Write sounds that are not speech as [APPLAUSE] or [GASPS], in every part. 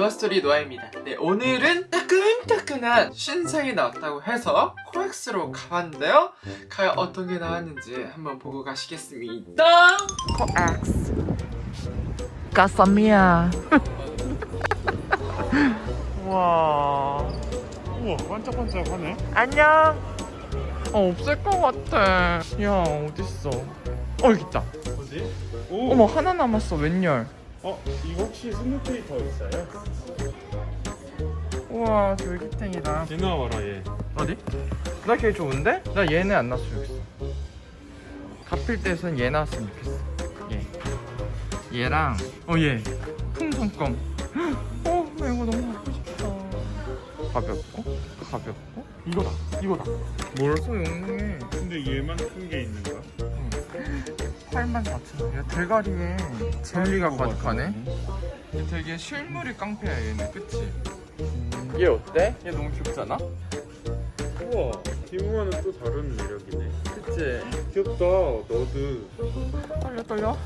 노아스토리 노아입니다. 네 오늘은 따끈따끈한 신상이 나왔다고 해서 코엑스로 가봤는데요. 과연 어떤 게 나왔는지 한번 보고 가시겠습니다. 코엑스. 까사미야. [LAUGHS] 와. 우와 반짝반짝하네. 안녕. 어 없을 것 같아. 야 어딨어? 어 여기 있다. 뭐지? 오! 어머 하나 남았어 웬열 어? 이거 혹시 스누피 더 있어요? 우와 졸기탱이다. 얘 나와라 얘. 어디? 나걔 좋은데? 나 얘는 안 나왔으면 좋겠어. 가필 때선 얘 나왔으면 좋겠어. 얘 얘랑 어얘. 풍선껌. 어 나 이거 너무 갖고 싶다. 가볍고? 가볍고? 이거다. 이거다. 뭘? 소 용해. 근데 얘만 큰 게 있는 거야? 8만 4천 원이야 대가리에 젤리가 것 가득하네? 얘 되게 실물이 깡패야 얘는 그치? 얘 어때? 얘 너무 귀엽잖아? 우와 디무와는 또 다른 매력이네 그치? 귀엽다 너드 떨려 떨려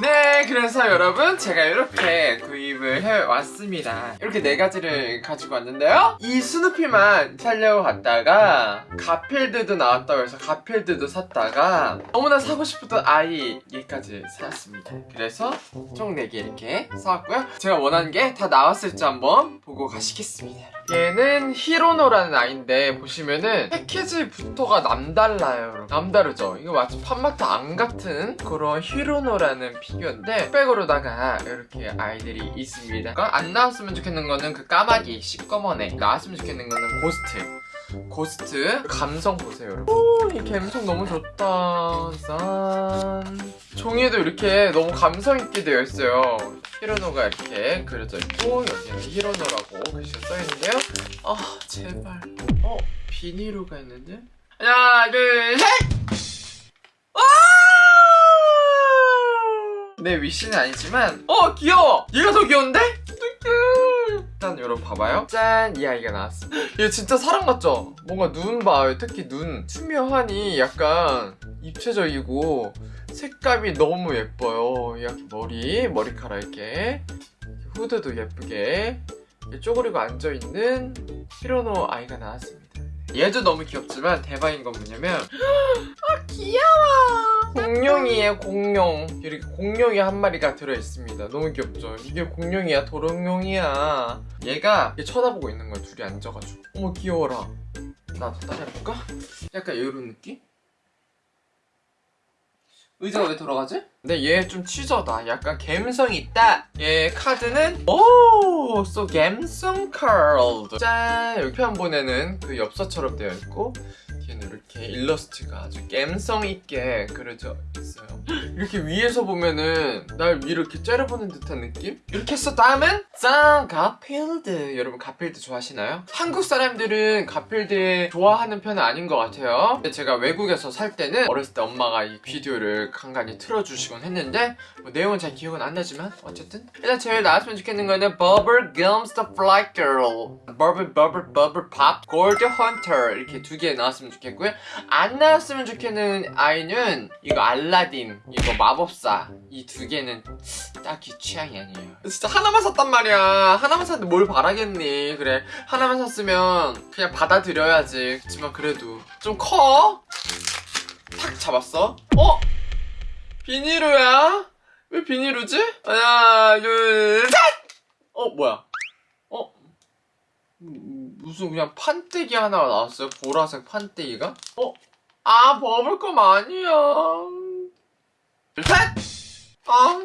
네 그래서 여러분 제가 이렇게 구입을 해왔습니다. 이렇게 네 가지를 가지고 왔는데요. 이 스누피만 살려고 갔다가 가필드도 나왔다고 해서 가필드도 샀다가 너무나 사고 싶었던 아이 얘까지 사왔습니다. 그래서 총 4개 이렇게 사왔고요. 제가 원하는 게 다 나왔을지 한번 보고 가시겠습니다. 얘는 히로노라는 아이인데 보시면은 패키지부터가 남달라요. 남다르죠? 이거 마치 팝마트 안 같은 그런 히로노라는 피규어인데 백으로다가 이렇게 아이들이 있습니다. 그러니까 안 나왔으면 좋겠는 거는 그 까마귀 시꺼먼 애 나왔으면 좋겠는 거는 Ghost. Ghost 감성 보세요 여러분. 오 이 감성 너무 좋다. 짠. 종이에도 이렇게 너무 감성 있게 되어 있어요. 히로노가 이렇게 그려져 있고 여기는 히로노라고 글씨가 써있는데요. 아 제발. 어 비닐로가 있는데? 하나 둘셋 내 위시는 아니지만 어 귀여워! 얘가 더 귀여운데? 일단 여러분 봐봐요. 짠 이 아이가 나왔어. [GASPS] 얘 진짜 사람 같죠? 뭔가 눈 봐요. 특히 눈. 투명하니 약간 입체적이고 색감이 너무 예뻐요. 이렇게 머리 머리카락 이렇게 후드도 예쁘게. 쪼그리고 앉아있는 히로노 아이가 나왔습니다 얘도 너무 귀엽지만 대박인 건 뭐냐면 [GASPS] 아 귀여워. 공룡이에요 공룡. 이렇게 공룡이 한 마리가 들어있습니다. 너무 귀엽죠? 이게 공룡이야 도롱뇽이야. 얘가 쳐다보고 있는 거야 둘이 앉아가지고. 어머 귀여워라. 나도 따라해볼까? 약간 이런 느낌? 의자가 왜 돌아가지? 근데 얘 좀 치저다 약간 감성이 있다 얘 카드는 오! so 감성 카드 짠! 여기 표한본에는 그 엽서처럼 되어 있고 뒤에는 이렇게 일러스트가 아주 감성 있게 그려져 있어요 이렇게 위에서 보면은 날 위로 이렇게 째려보는 듯한 느낌? 이렇게 해서 다음은 짠! 가필드 여러분 가필드 좋아하시나요? 한국 사람들은 가필드 좋아하는 편은 아닌 것 같아요 근데 제가 외국에서 살 때는 어렸을 때 엄마가 이 비디오를 간간히 틀어주시곤 했는데 뭐 내용은 잘 기억은 안 나지만 어쨌든 일단 제일 나왔으면 좋겠는 거는 Bubblegums the Fly Girl Bubble Bubble Bubble Pop Gold Hunter 이렇게 두 개 나왔으면 좋겠고요 안 나왔으면 좋겠는 아이는 이거 알라딘 이거 마법사 이 두 개는 딱히 취향이 아니에요 진짜 하나만 샀단 말이야 하나만 샀는데 뭘 바라겠니 그래 하나만 샀으면 그냥 받아들여야지 그렇지만 그래도 좀 커? 탁 잡았어 어? 비닐우야? 왜 비닐우지? 하나 둘셋 어 뭐야 어? 음, 무슨 그냥 판때기 하나가 나왔어요 보라색 판때기가? 어? 아 버블껌 아니야 셋! 아.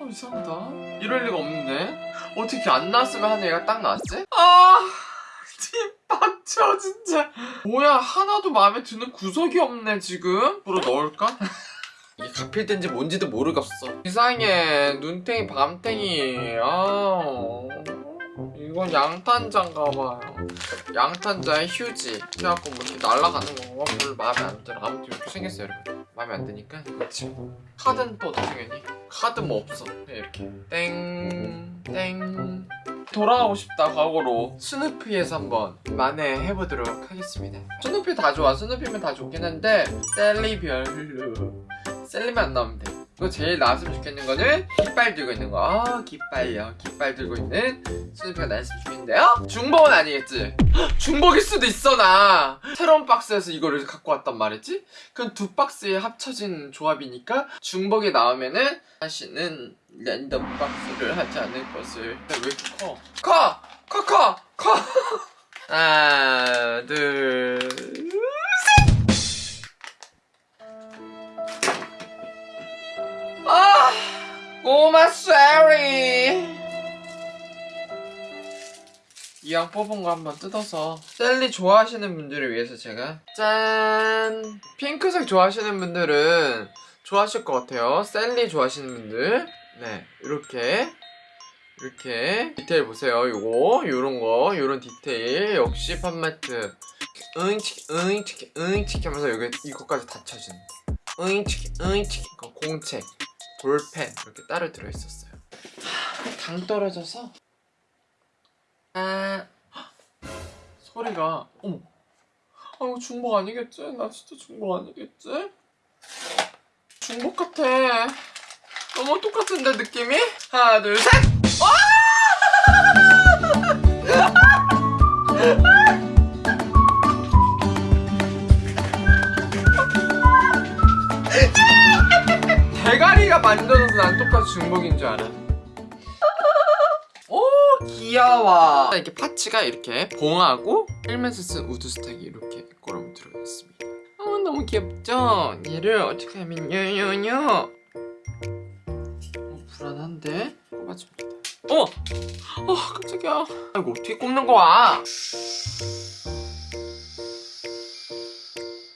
아 이상하다. 이럴 리가 없는데? 어떻게 안 나왔으면 하는 애가 딱 나왔지? 아 뒷박쳐 진짜. 뭐야 하나도 마음에 드는 구석이 없네 지금? 뭐로 넣을까? [LAUGHS] 이게 가필된지 뭔지도 모르겠어. 이상해. 눈탱이 밤탱이. 아 이건 양탄자인가봐요. 양탄자의 휴지. 그래갖고 뭐 이렇게 날아가는 거. 별로 마음에 안 들어. 아무튼 이렇게 생겼어요 여러분 마음에 안 드니까 이거 치고 카드는 또 어떻게 생겼니? 카드 뭐 없어. 그냥 이렇게. 땡 땡. 돌아가고 싶다 과거로. 스누피에서 한번 만회해보도록 하겠습니다. 스누피 다 좋아. 스누피면 다 좋긴 한데 셀리 별로. 셀리만 안 나오면 돼 그리고 제일 나왔으면 좋겠는 거는 깃발 들고 있는 거. 아, 깃발요. 깃발 들고 있는 스누피가 나왔으면 좋겠는데요? 중복은 아니겠지? 헉, [GASPS] 중복일 수도 있어, 나. 새로운 박스에서 이거를 갖고 왔단 말이지? 그럼 두 박스에 합쳐진 조합이니까 중복이 나오면은 다시는 랜덤 박스를 하지 않을 것을. 왜 이렇게 커? 커! 커, 커! 커! [LAUGHS] 하나, 둘, 꼬마 셀리. 이왕 뽑은 거 한번 뜯어서. 셀리 좋아하시는 분들을 위해서 제가. 짠. 핑크색 좋아하시는 분들은 좋아하실 것 같아요. 셀리 좋아하시는 분들. 네 이렇게. 이렇게 디테일 보세요. 요거 요런 거 요런 디테일. 역시 팜마트. 응치키 응치키 응치키 하면서 여기 이거까지 다 쳐주는. 응치키 응치키 그 공책 볼펜 이렇게 따로 들어있었어요 하, 당 떨어져서 아 헉! 소리가 어머 아 이거 중복 아니겠지? 나 진짜 중복 아니겠지? 중복 같아 너무 똑같은데 느낌이? 하나 둘셋 대 [LAUGHS] 만들어서 난 똑같이 중복인 줄 알아. 오 귀여워. 이렇게 파츠가 이렇게 봉하고 헬멧을 쓴 우드 스택이 이렇게 꼬럼 들어있습니다. 어 너무 귀엽죠? 얘를 어떻게 하면 요요요. 어, 불안한데 꼽아줍니다. 어머, 어 깜짝이야. 아, 이거 어떻게 꼽는 거야?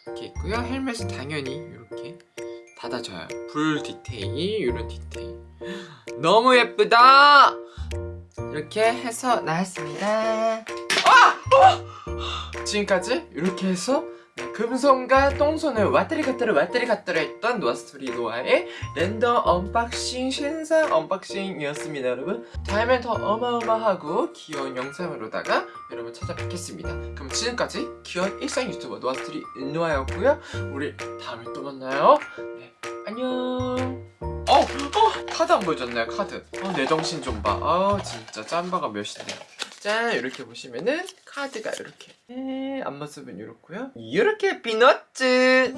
이렇게 있고요. 헬멧은 당연히 이렇게 닫아져요. 불 디테일, 이런 디테일. [GASPS] 너무 예쁘다! 이렇게 해서 나왔습니다. 아! 어! 지금까지 이렇게 해서 네, 금손과 똥손을 왔다리 갔다리 왔다리 갔다리 했던 노아스토리 노아의 랜덤 unboxing 신상 unboxing이었습니다 여러분. 다음엔 더 어마어마하고 귀여운 영상으로다가 여러분 찾아뵙겠습니다. 그럼 지금까지 귀여운 일상 유튜버 노아스토리 노아였고요. 우리 다음에 또 만나요. 네 안녕. 어, 어 카드 안 보여줬네요 카드. 어, 내 정신 좀봐. 아 진짜 짬바가 몇인데 짠 이렇게 보시면은 카드가 이렇게 네, 앞모습은 이렇고요. 이렇게 피넛츠